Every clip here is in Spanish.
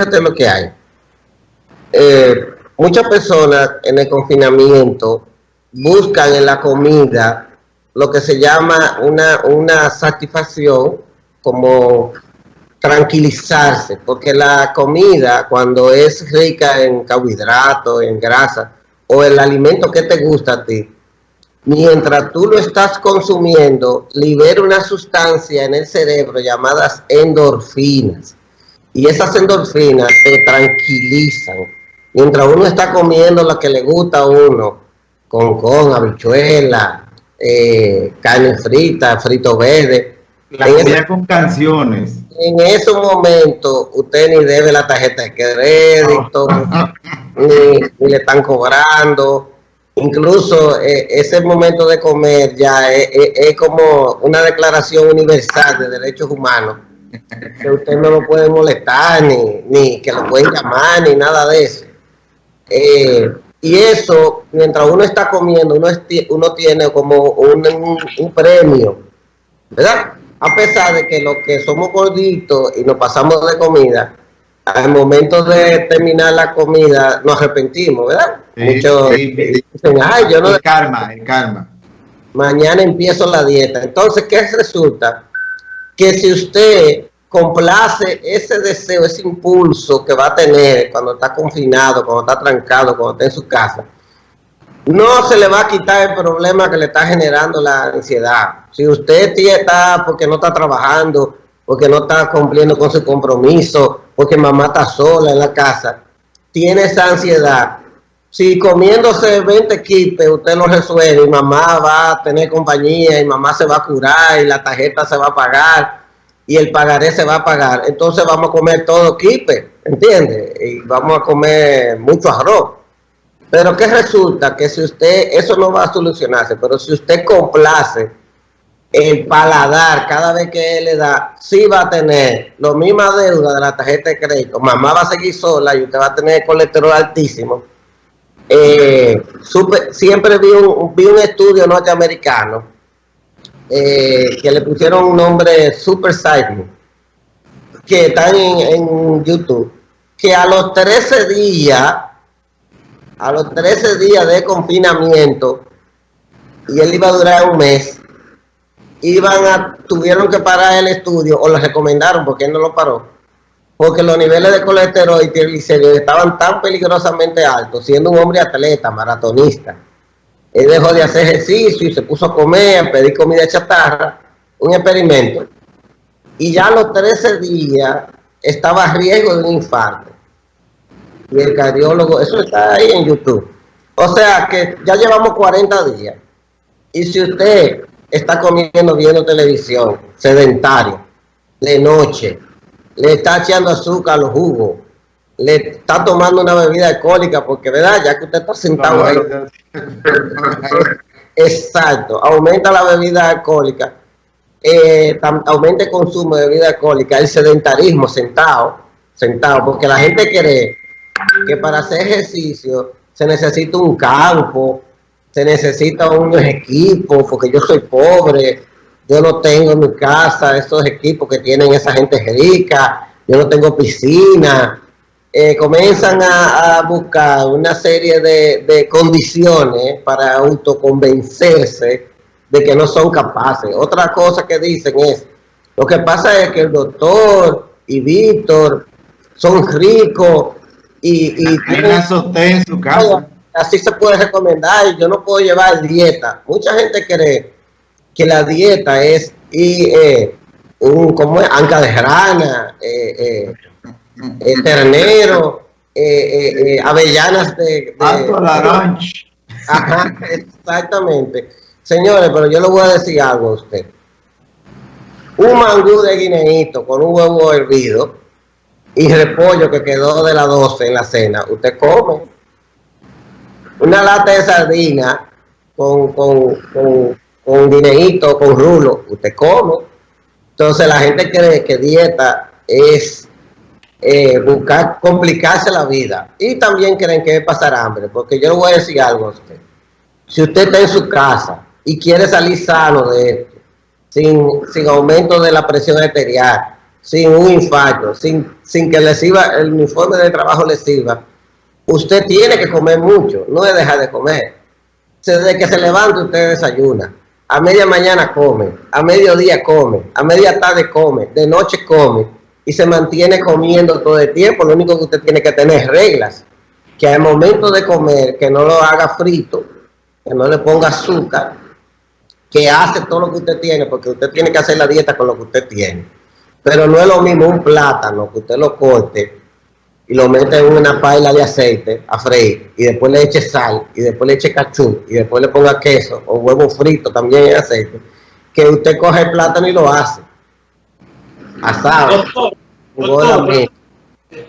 fíjate lo que hay. Eh, muchas personas en el confinamiento buscan en la comida lo que se llama una, una satisfacción como tranquilizarse, porque la comida cuando es rica en carbohidratos, en grasa, o el alimento que te gusta a ti, mientras tú lo estás consumiendo, libera una sustancia en el cerebro llamadas endorfinas. Y esas endorfinas te tranquilizan. Mientras uno está comiendo lo que le gusta a uno, con con, habichuela, eh, carne frita, frito verde. La comida con canciones. En esos momentos usted ni debe la tarjeta de crédito, ni le están cobrando incluso eh, ese momento de comer ya es, como una declaración universal de derechos humanos, que usted no lo puede molestar, ni, ni que lo pueden llamar, ni nada de eso. Eh, y eso, mientras uno está comiendo, uno, uno tiene como un, un, premio, ¿verdad? A pesar de que los que somos gorditos y nos pasamos de comida, al momento de terminar la comida nos arrepentimos, ¿verdad? Muchos dicen, ay, yo no... El karma, el karma. Mañana empiezo la dieta. Entonces, ¿qué resulta? Que si usted complace ese deseo, ese impulso que va a tener cuando está confinado, cuando está trancado, cuando está en su casa, no se le va a quitar el problema que le está generando la ansiedad. Si usted está porque no está trabajando, porque no está cumpliendo con su compromiso, porque mamá está sola en la casa, tiene esa ansiedad. Si comiéndose 20 kits usted lo resuelve y mamá va a tener compañía y mamá se va a curar y la tarjeta se va a pagar y el pagaré se va a pagar, entonces vamos a comer todo kipe, ¿entiende? Y vamos a comer mucho arroz. Pero ¿qué resulta? Que si usted, eso no va a solucionarse, pero si usted complace el paladar cada vez que él le da, sí va a tener la misma deuda de la tarjeta de crédito. Mamá va a seguir sola y usted va a tener colesterol altísimo. Eh, siempre vi un, vi un estudio norteamericano eh, que le pusieron un nombre Super Cycling, que están en, en YouTube, que a los 13 días, a los 13 días de confinamiento, y él iba a durar un mes, iban a, tuvieron que parar el estudio o lo recomendaron porque él no lo paró, porque los niveles de colesterol y triglicéridos estaban tan peligrosamente altos, siendo un hombre atleta, maratonista. Él dejó de hacer ejercicio y se puso a comer, a pedir comida chatarra, un experimento. Y ya a los 13 días estaba a riesgo de un infarto. Y el cardiólogo, eso está ahí en YouTube. O sea que ya llevamos 40 días. Y si usted está comiendo, viendo televisión, sedentario, de noche, le está echando azúcar a los jugos, le está tomando una bebida alcohólica, porque verdad, ya que usted está sentado ahí. Exacto, aumenta la bebida alcohólica, eh, aumenta el consumo de bebida alcohólica, el sedentarismo sentado, sentado, porque la gente cree que para hacer ejercicio se necesita un campo, se necesita unos equipos, porque yo soy pobre, yo no tengo en mi casa esos equipos que tienen esa gente rica, yo no tengo piscina, eh, comienzan a, buscar una serie de, condiciones para autoconvencerse de que no son capaces. Otra cosa que dicen es, lo que pasa es que el doctor y Víctor son ricos y... y tienen en su casa así se puede recomendar, yo no puedo llevar dieta. Mucha gente cree que la dieta es y, eh, un, como es, anca de rana, eh, eh, ternero, avellanas de... de Ajá, exactamente. Señores, pero yo le voy a decir algo a usted. Un mangú de guineíto con un huevo hervido y repollo que quedó de la 12 en la cena, usted come una lata de sardina con, con, con, con dinerito, con rulo, usted come. Entonces la gente cree que dieta es eh, buscar complicarse la vida. Y también creen que pasar hambre, porque yo le voy a decir algo a usted. Si usted está en su casa y quiere salir sano de esto, sin, sin aumento de la presión arterial, sin un infarto, sin, sin que le sirva, el uniforme de trabajo le sirva, usted tiene que comer mucho, no es dejar de comer. Desde que se levanta usted desayuna, a media mañana come, a mediodía come, a media tarde come, de noche come y se mantiene comiendo todo el tiempo. Lo único que usted tiene que tener reglas, que al momento de comer, que no lo haga frito, que no le ponga azúcar, que hace todo lo que usted tiene, porque usted tiene que hacer la dieta con lo que usted tiene. Pero no es lo mismo un plátano que usted lo corte y lo mete en una paila de aceite a freír y después le eche sal y después le eche cachú y después le ponga queso o huevo frito también en aceite, que usted coge el plátano y lo hace. Asado. Doctor,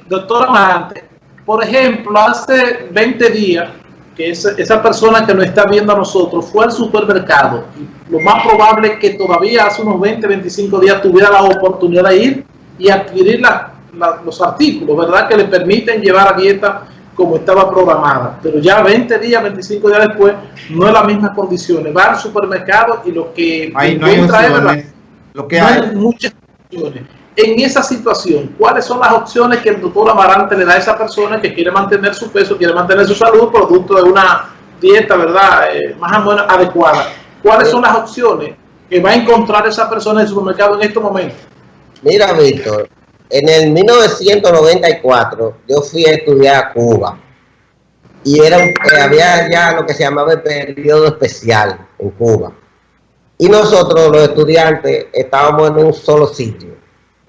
doctor, Amante, por ejemplo, hace 20 días que esa, esa, persona que nos está viendo a nosotros fue al supermercado, lo más probable es que todavía hace unos 20, 25 días tuviera la oportunidad de ir y adquirir la, la, los artículos, ¿verdad? Que le permiten llevar a dieta como estaba programada. Pero ya 20 días, 25 días después, no es las mismas condiciones. Va al supermercado y lo que Ahí no hay opciones. Lo que no hay, hay muchas en esa situación, ¿cuáles son las opciones que el doctor Amarante le da a esa persona que quiere mantener su peso, quiere mantener su salud, producto de una dieta, ¿verdad?, eh, más o menos adecuada. ¿Cuáles son las opciones que va a encontrar esa persona en el supermercado en estos momentos? Mira, Víctor, en el 1994 yo fui a estudiar a Cuba y era, eh, había ya lo que se llamaba el periodo especial en Cuba. Y nosotros, los estudiantes, estábamos en un solo sitio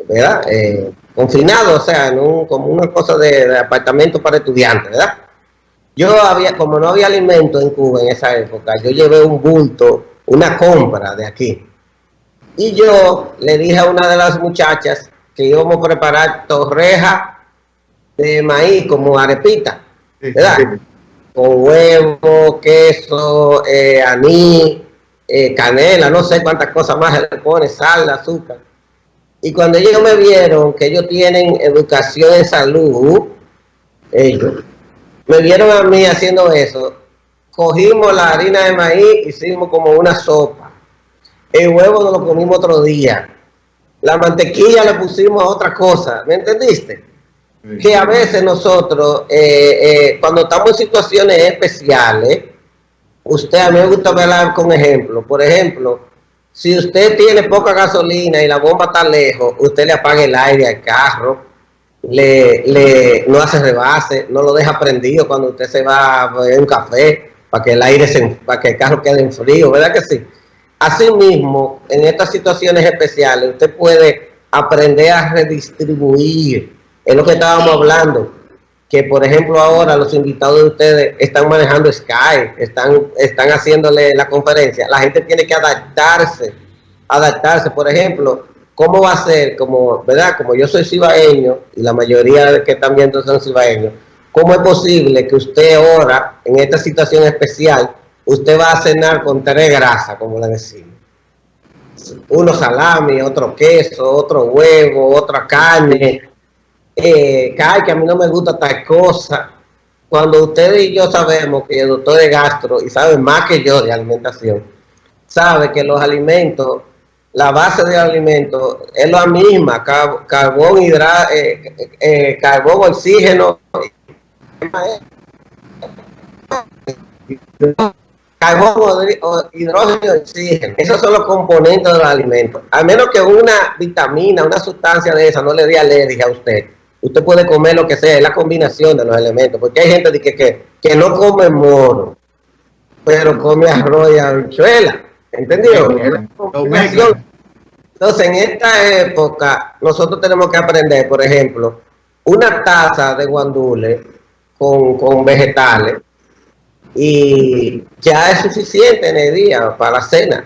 ¿verdad? Eh, confinado, o sea, en un, como una cosa de, de, apartamento para estudiantes, ¿verdad? Yo había, como no había alimento en Cuba en esa época, yo llevé un bulto, una compra de aquí. Y yo le dije a una de las muchachas que íbamos a preparar torreja de maíz como arepita, ¿verdad? Con huevo, queso, eh, anís, eh, canela, no sé cuántas cosas más le pone, sal, azúcar. Y cuando ellos me vieron que ellos tienen educación en salud, ellos me vieron a mí haciendo eso, cogimos la harina de maíz, hicimos como una sopa. El huevo nos lo comimos otro día. La mantequilla le pusimos a otra cosa, ¿me entendiste? Que a veces nosotros, eh, eh, cuando estamos en situaciones especiales, usted, a mí me gusta hablar con ejemplos. Por ejemplo, si usted tiene poca gasolina y la bomba está lejos, usted le apaga el aire al carro, le, le no hace rebase, no lo deja prendido cuando usted se va a beber un café para que el aire se, para que el carro quede en frío, ¿verdad que sí? Asimismo, en estas situaciones especiales, usted puede aprender a redistribuir, es lo que estábamos hablando, que por ejemplo ahora los invitados de ustedes están manejando Skype, están, están haciéndole la conferencia, la gente tiene que adaptarse, adaptarse, por ejemplo, ¿cómo va a ser? Como, ¿verdad? Como yo soy cibaeño y la mayoría de que están viendo son cibaeños, ¿cómo es posible que usted ahora, en esta situación especial, usted va a cenar con tres grasas, como le decimos? Uno salami, otro queso, otro huevo, otra carne, eh, que a mí no me gusta tal cosa. Cuando ustedes y yo sabemos que el doctor de gastro, y sabe más que yo de alimentación, sabe que los alimentos, la base del alimento es la misma, car carbón, hidra eh, eh, carbón, oxígeno, carbón, hidrógeno oxígeno. Esos son los componentes de los alimentos. Al menos que una vitamina, una sustancia de esa no le dé alergia a usted usted puede comer lo que sea, es la combinación de los elementos, porque hay gente que, que, que no come moro, pero come arroz y habichuela, ¿entendido? Entonces, en esta época, nosotros tenemos que aprender, por ejemplo, una taza de guandule con, con vegetales, y ya es suficiente en el día para la cena.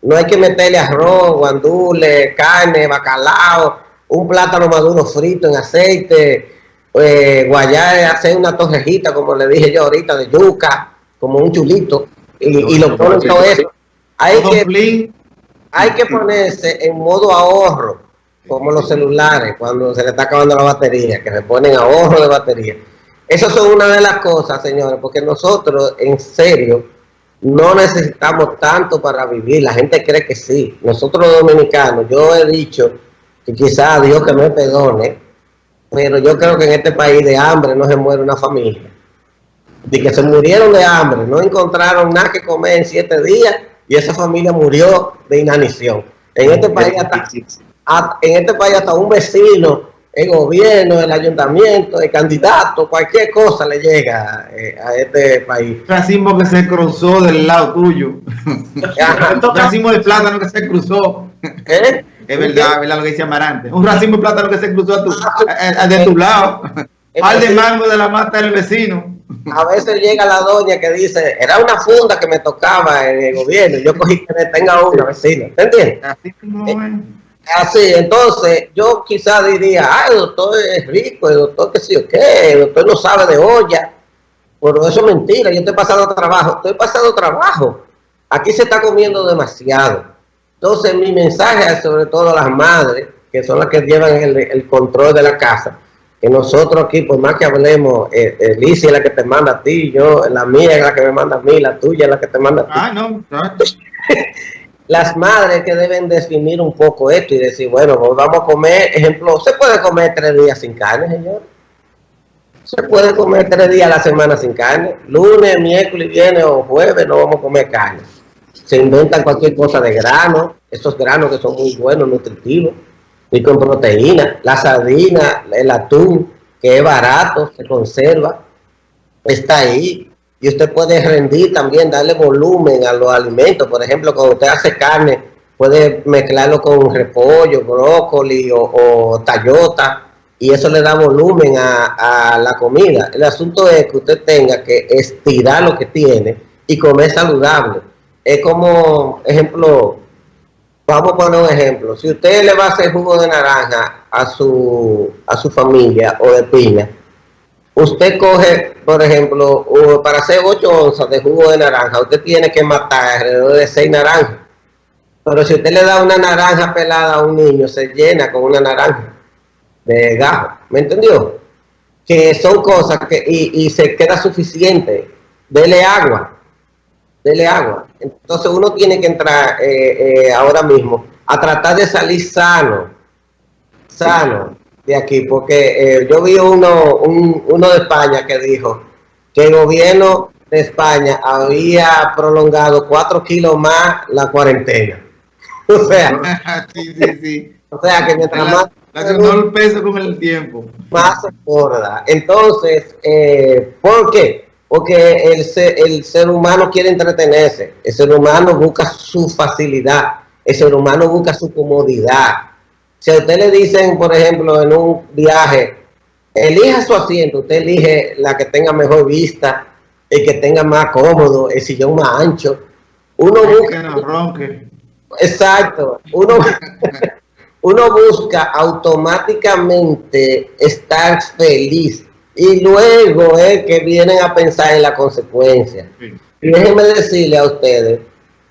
No hay que meterle arroz, guandule, carne, bacalao, un plátano maduro frito en aceite, eh, guayar, hacer una torrejita, como le dije yo ahorita, de yuca, como un chulito, y, y lo ponen todo eso. Hay que, hay que ponerse en modo ahorro, como los celulares, cuando se le está acabando la batería, que le ponen ahorro de batería. Esas son una de las cosas, señores, porque nosotros, en serio, no necesitamos tanto para vivir. La gente cree que sí. Nosotros los dominicanos, yo he dicho que quizá Dios que me perdone, pero yo creo que en este país de hambre no se muere una familia. De que se murieron de hambre, no encontraron nada que comer en siete días y esa familia murió de inanición. En este país hasta, en este país hasta un vecino, el gobierno, el ayuntamiento, el candidato, cualquier cosa le llega eh, a este país. Racismo que se cruzó del lado tuyo. Racismo de plátano que se cruzó. ¿Eh? Es verdad, es verdad lo que dice Amarante. Un racimo de plátano que se cruzó a tu, a, de tu lado. Al de mango de la mata del vecino. A veces llega la doña que dice, era una funda que me tocaba en el gobierno. Yo cogí que me tenga una vecina. ¿Te entiendes? Así, eh, así, entonces yo quizás diría, ah, el doctor es rico, el doctor que sí o qué, el doctor no sabe de olla. Pero eso es mentira, yo estoy pasando trabajo, estoy pasando trabajo. Aquí se está comiendo demasiado. Entonces mi mensaje es sobre todo a las madres, que son las que llevan el, control de la casa, que nosotros aquí, por más que hablemos, eh, es la que te manda a ti, yo, la mía es la que me manda a mí, la tuya es la que te manda a ti. Ah, no, Las madres que deben definir un poco esto y decir, bueno, pues vamos a comer, ejemplo, ¿se puede comer tres días sin carne, señor? Se puede comer tres días a la semana sin carne. Lunes, miércoles, viernes o jueves no vamos a comer carne se inventan cualquier cosa de grano, esos granos que son muy buenos, nutritivos, y con proteína, la sardina, el atún, que es barato, se conserva, está ahí. Y usted puede rendir también, darle volumen a los alimentos. Por ejemplo, cuando usted hace carne, puede mezclarlo con repollo, brócoli o, o tallota, y eso le da volumen a, a la comida. El asunto es que usted tenga que estirar lo que tiene y comer saludable es como, ejemplo, vamos a poner un ejemplo. Si usted le va a hacer jugo de naranja a su, a su familia o de piña, usted coge, por ejemplo, para hacer 8 onzas de jugo de naranja, usted tiene que matar alrededor de 6 naranjas. Pero si usted le da una naranja pelada a un niño, se llena con una naranja de gajo. ¿Me entendió? Que son cosas que, y, y se queda suficiente. Dele agua dele agua. Entonces uno tiene que entrar eh, eh, ahora mismo a tratar de salir sano, sano de aquí, porque eh, yo vi uno, uno de España que dijo que el gobierno de España había prolongado cuatro kilos más la cuarentena. o sea, sí, sí, sí. o sea que mientras más... el peso con el tiempo. Más se Entonces, ¿por qué? Porque el ser, el ser humano quiere entretenerse, el ser humano busca su facilidad, el ser humano busca su comodidad. Si a usted le dicen, por ejemplo, en un viaje, elija su asiento, usted elige la que tenga mejor vista, el que tenga más cómodo, el sillón más ancho. Uno busca... Exacto. Uno, uno busca automáticamente estar feliz y luego es que vienen a pensar en la consecuencia. Y déjenme decirle a ustedes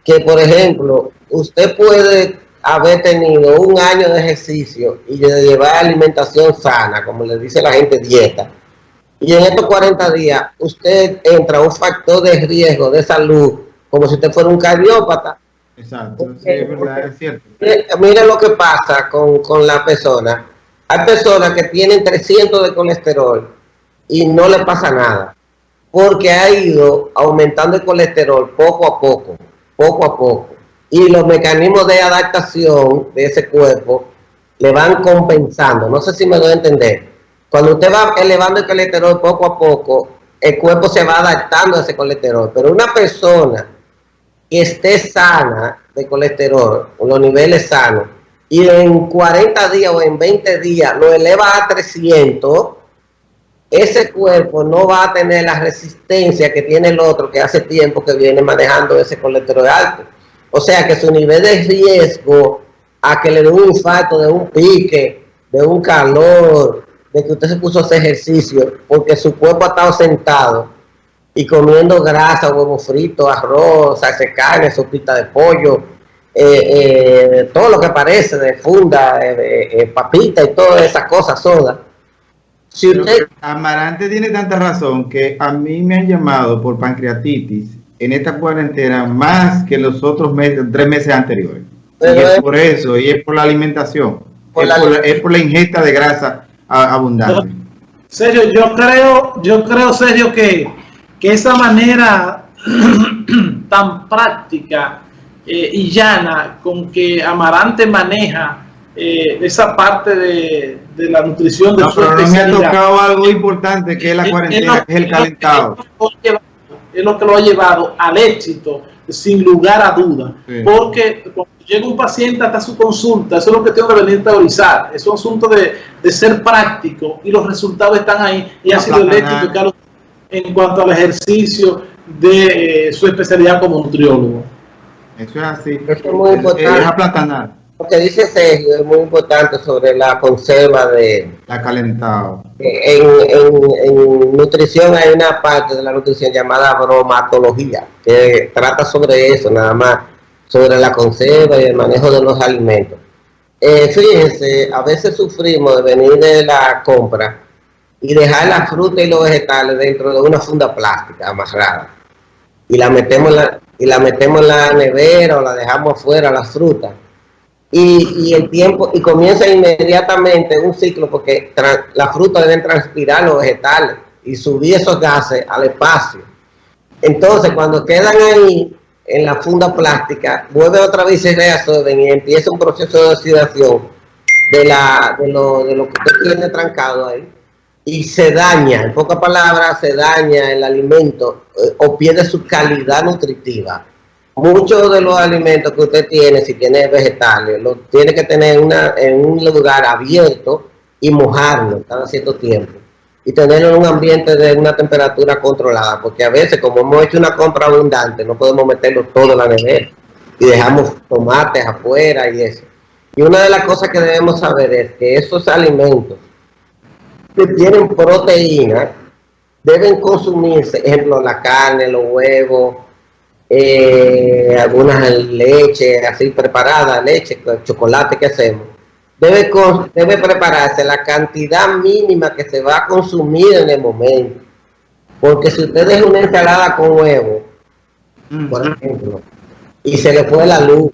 que, por ejemplo, usted puede haber tenido un año de ejercicio y de llevar alimentación sana, como le dice la gente, dieta. Y en estos 40 días usted entra a un factor de riesgo de salud, como si usted fuera un cardiópata. Exacto, sí, es verdad, es cierto. Mire, lo que pasa con, con la persona. Hay personas que tienen 300 de colesterol y no le pasa nada, porque ha ido aumentando el colesterol poco a poco, poco a poco, y los mecanismos de adaptación de ese cuerpo le van compensando, no sé si me doy a entender, cuando usted va elevando el colesterol poco a poco, el cuerpo se va adaptando a ese colesterol, pero una persona que esté sana de colesterol, con los niveles sanos, y en 40 días o en 20 días lo eleva a 300, ese cuerpo no va a tener la resistencia que tiene el otro que hace tiempo que viene manejando ese colesterol alto. O sea que su nivel de riesgo a que le dé un infarto, de un pique, de un calor, de que usted se puso a hacer ejercicio, porque su cuerpo ha estado sentado y comiendo grasa, huevo frito, arroz, de carne, sopita de pollo, eh, eh, todo lo que parece de funda, eh, papita y todas esas cosas, soda si usted... Amarante tiene tanta razón que a mí me han llamado por pancreatitis en esta cuarentena más que los otros meses, tres meses anteriores. y es por eso, y es por la alimentación. es, por la, ingesta de grasa abundante. Serio, yo creo, yo creo, serio, que, que esa manera tan práctica eh, y llana con que Amarante maneja eh, esa parte de, la nutrición de no, pero no me ha tocado algo importante que es la cuarentena, que es el calentado. Es lo que lo ha llevado al éxito, sin lugar a duda. Porque cuando llega un paciente hasta su consulta, eso es lo que tengo que venir a teorizar. Es un asunto de, de ser práctico y los resultados están ahí. Y ha sido el éxito en cuanto al ejercicio de eh, su especialidad como nutriólogo. Eso es así. es muy importante. Lo que dice Sergio es muy importante sobre la conserva de... La calentado. En, en, nutrición hay una parte de la nutrición llamada bromatología, que trata sobre eso, nada más, sobre la conserva y el manejo de los alimentos. Eh, fíjense, a veces sufrimos de venir de la compra y dejar la fruta y los vegetales dentro de una funda plástica amarrada. Y la metemos en la, y la metemos en la nevera o la dejamos afuera, la fruta y, el tiempo, y comienza inmediatamente un ciclo porque la fruta deben transpirar los vegetales y subir esos gases al espacio. Entonces, cuando quedan ahí en la funda plástica, vuelve otra vez y reabsorben y empieza un proceso de oxidación de, la, de, lo, de lo que usted tiene trancado ahí y se daña, en pocas palabras, se daña el alimento eh, o pierde su calidad nutritiva muchos de los alimentos que usted tiene, si tiene vegetales, los tiene que tener una, en un lugar abierto y mojarlo cada cierto tiempo. Y tenerlo en un ambiente de una temperatura controlada, porque a veces como hemos hecho una compra abundante, no podemos meterlo todo en la nevera y dejamos tomates afuera y eso. Y una de las cosas que debemos saber es que esos alimentos que tienen proteína deben consumirse, ejemplo, la carne, los huevos, eh, algunas leche así preparada, leche, chocolate que hacemos, debe, debe prepararse la cantidad mínima que se va a consumir en el momento. Porque si usted deja una ensalada con huevo, por ejemplo, y se le fue la luz,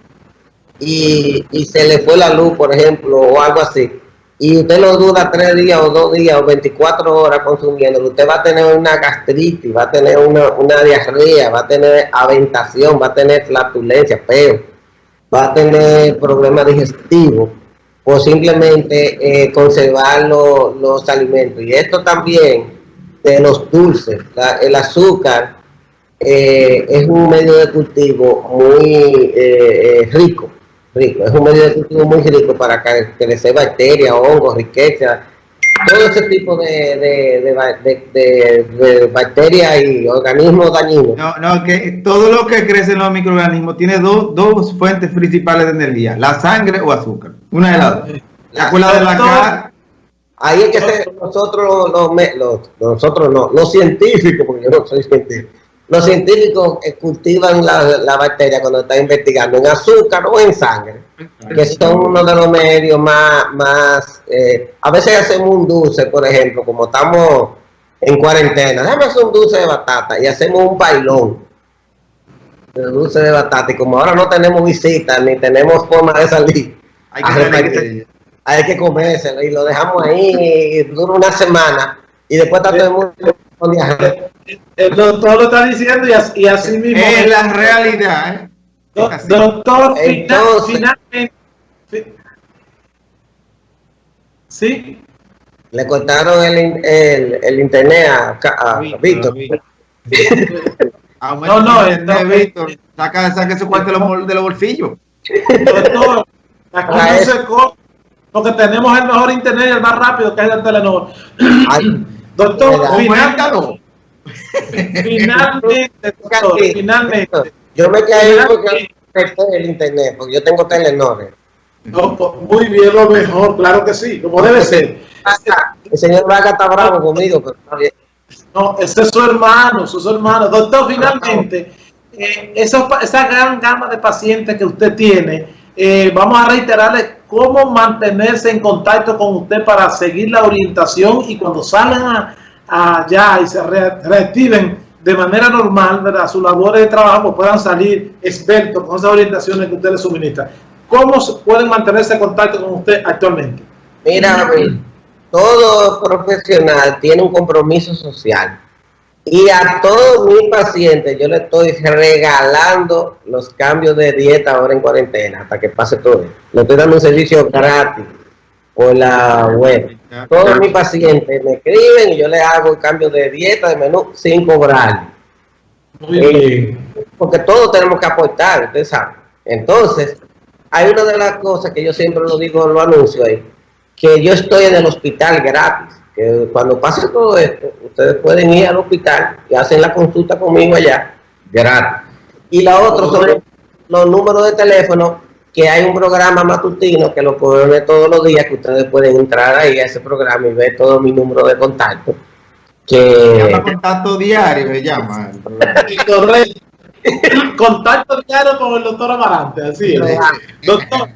y, y se le fue la luz, por ejemplo, o algo así, y usted lo duda tres días o dos días o 24 horas consumiendo, usted va a tener una gastritis, va a tener una, una diarrea, va a tener aventación, va a tener flatulencia, peo, va a tener problemas digestivos o simplemente eh, conservar los alimentos. Y esto también de los dulces, el azúcar eh, es un medio de cultivo muy eh, rico rico. Es un medio de cultivo muy rico para crecer bacterias, hongos, riqueza, todo ese tipo de, de, bacterias y organismos dañinos. No, no, que todo lo que crece en los microorganismos tiene dos, dos fuentes principales de energía, la sangre o azúcar. Una de las dos. La, cola de la cara. Ahí es que nosotros los, los, nosotros no, los científicos, porque yo no soy científico, los científicos cultivan la, bacteria cuando están investigando en azúcar o en sangre, que son uno de los medios más, más eh, a veces hacemos un dulce, por ejemplo, como estamos en cuarentena, déjame hacer un dulce de batata y hacemos un bailón. De dulce de batata y como ahora no tenemos visitas ni tenemos forma de salir, hay que, hay que comérselo y lo dejamos ahí dura una semana y después está todo el mundo lo está diciendo y así, mismo. Es la realidad. ¿eh? doctor, finalmente. ¿Sí? Le cortaron el, el, el internet a, Víctor. no, no, internet, Víctor. Saca, saca su cuarto de los, de los bolsillos. Doctor, aquí no se porque tenemos el mejor internet y el más rápido que es el Telenor. Doctor, finalmente, finalmente, doctor, finalmente. Yo me quedé porque el internet, porque yo tengo Telenor. No, pues, muy bien, lo mejor, claro que sí, como debe ser. El señor Vaga está bravo conmigo, pero está bien. No, ese es su hermano, su hermano. Doctor, finalmente, eh, esa, esa gran gama de pacientes que usted tiene, eh, vamos a reiterarle cómo mantenerse en contacto con usted para seguir la orientación y cuando salgan allá y se reactiven de manera normal, ¿verdad? Su labor de trabajo puedan salir expertos con esas orientaciones que usted les suministra. ¿cómo pueden mantenerse en contacto con usted actualmente? Mira, todo profesional tiene un compromiso social. Y a todos mis pacientes yo le estoy regalando los cambios de dieta ahora en cuarentena, hasta que pase todo. Le estoy dando un servicio gratis por la web. Todos mis pacientes me escriben y yo le hago el cambio de dieta, de menú, sin cobrar. Muy bien. porque todos tenemos que aportar, usted sabe. Entonces, hay una de las cosas que yo siempre lo digo en los anuncios ahí, que yo estoy en el hospital gratis. Que cuando pase todo esto, ustedes pueden ir al hospital y hacen la consulta conmigo allá, gratis. Y la otra son los números de teléfono, que hay un programa matutino que lo pone todos los días, que ustedes pueden entrar ahí a ese programa y ver todo mi número de contacto. Que... contacto diario, me llama. contacto diario con el doctor Amarante, así es. Doctor,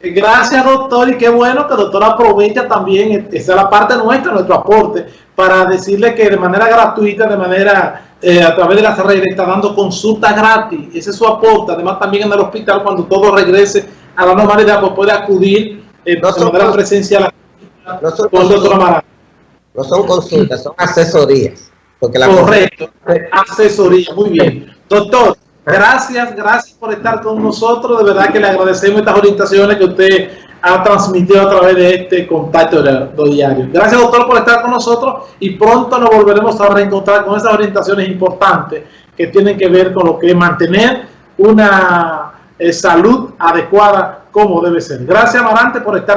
gracias doctor y qué bueno que el doctor aprovecha también, esa es la parte nuestra, nuestro aporte, para decirle que de manera gratuita, de manera eh, a través de las redes está dando consulta gratis, ese es su aporte, además también en el hospital cuando todo regrese a la normalidad, pues puede acudir eh, no de manera presencial no son con el doctor Amarante. No son consultas, son asesorías. Porque la Correcto, asesoría, muy bien. Doctor, gracias, gracias por estar con nosotros. De verdad que le agradecemos estas orientaciones que usted ha transmitido a través de este contacto diario. Gracias, doctor, por estar con nosotros y pronto nos volveremos a reencontrar con esas orientaciones importantes que tienen que ver con lo que es mantener una eh, salud adecuada como debe ser. Gracias, Amarante, por estar